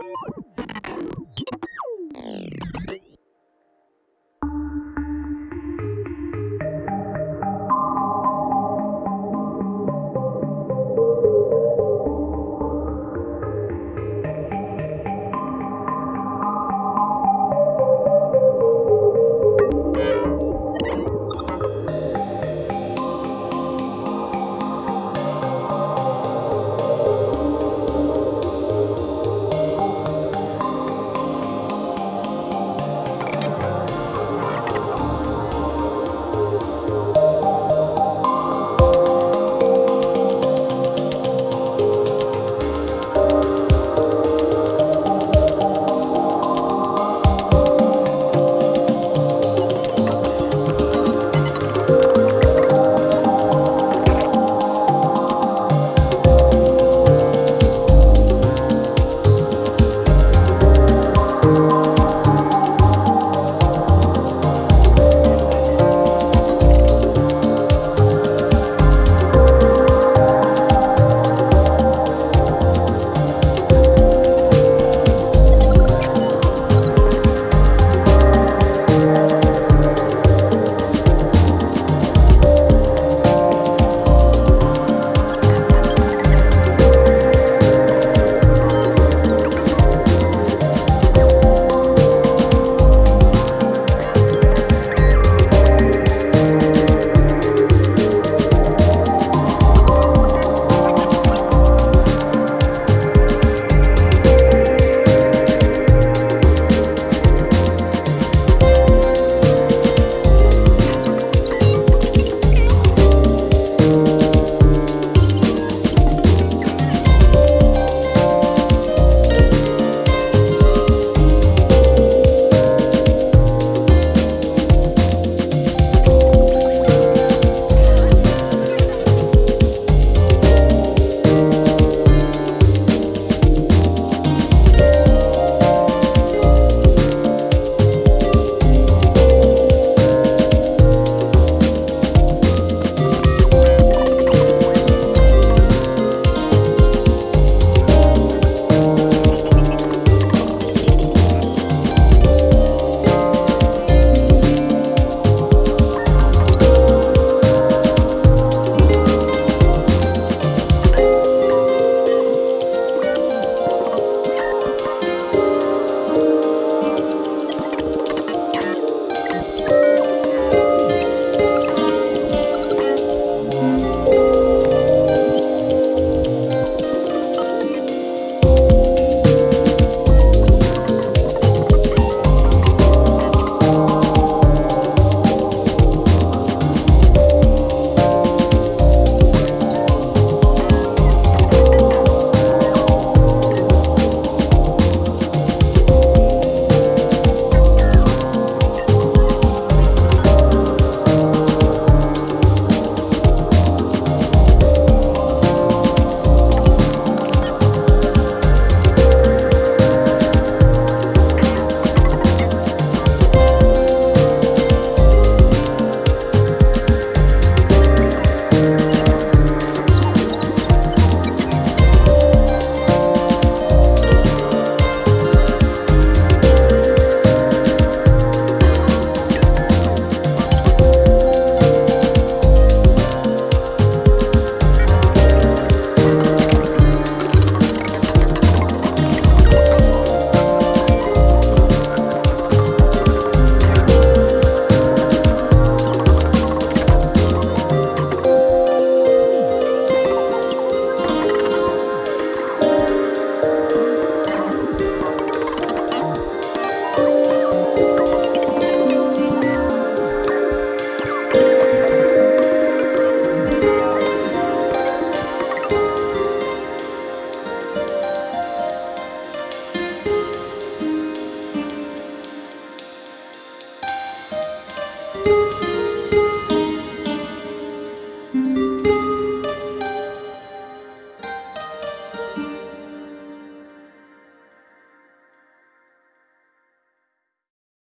you